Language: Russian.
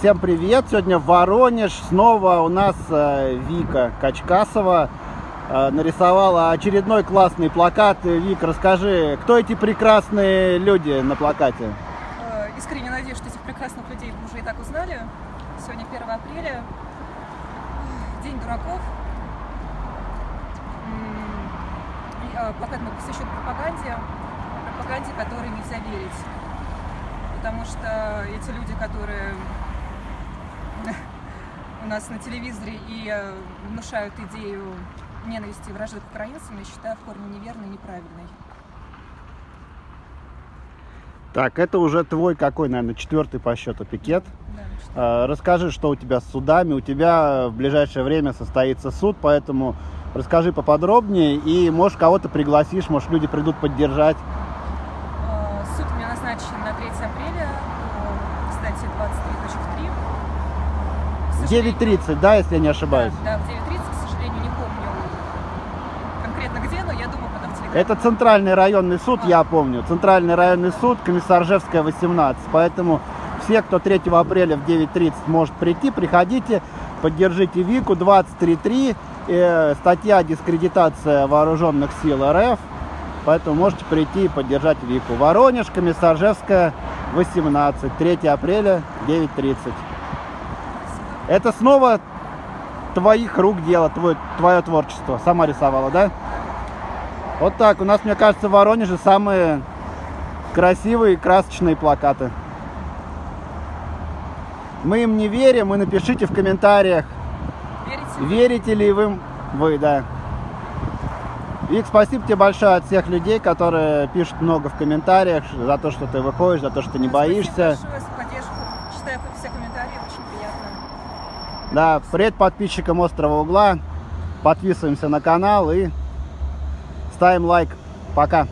Всем привет! Сегодня Воронеж. Снова у нас э, Вика Качкасова э, нарисовала очередной классный плакат. Вик, расскажи, кто эти прекрасные люди на плакате? Э, Искренне надеюсь, что этих прекрасных людей вы уже и так узнали. Сегодня 1 апреля, День дураков. И, Плакат мы посвящен пропаганде, пропаганде, которой нельзя верить. Потому что эти люди, которые у нас на телевизоре и э, внушают идею ненависти и вражды к украинцам, я считаю в корне неверной и неправильной. Так, это уже твой какой, наверное, четвертый по счету пикет. Да, Э, Расскажи, что у тебя с судами. У тебя в ближайшее время состоится суд, поэтому расскажи поподробнее и, может, кого-то пригласишь, может, люди придут поддержать. Э, Суд у меня назначен на 3 апреля, по статье 23.3. К сожалению- 9.30, да, если я не ошибаюсь? Да, да, в 9.30, к сожалению, не помню конкретно где, но я думаю, потом в телеграме. Это центральный районный суд, А. я помню. Центральный районный суд, Комиссаржевская, 18. Поэтому все, кто 3 апреля в 9.30 может прийти, приходите, поддержите Вику 23.3. э, статья дискредитация вооруженных сил РФ. Поэтому можете прийти и поддержать Вику. Воронеж, Комиссаржевская, 18. 3 апреля, 9.30. Это снова твоих рук дело, твое, твое творчество. Сама рисовала, да? Вот так. У нас, мне кажется, в Воронеже самые красивые красочные плакаты. Мы им не верим, и напишите в комментариях, Верите? верите ли вы, вы, да. Вик, спасибо тебе большое от всех людей, которые пишут много в комментариях за то, что ты выходишь, за то, что не боишься. Спасибо большое за поддержку. Читаю все комментарии. Да, привет подписчикам Острого Угла. Подписываемся на канал и ставим лайк. Пока.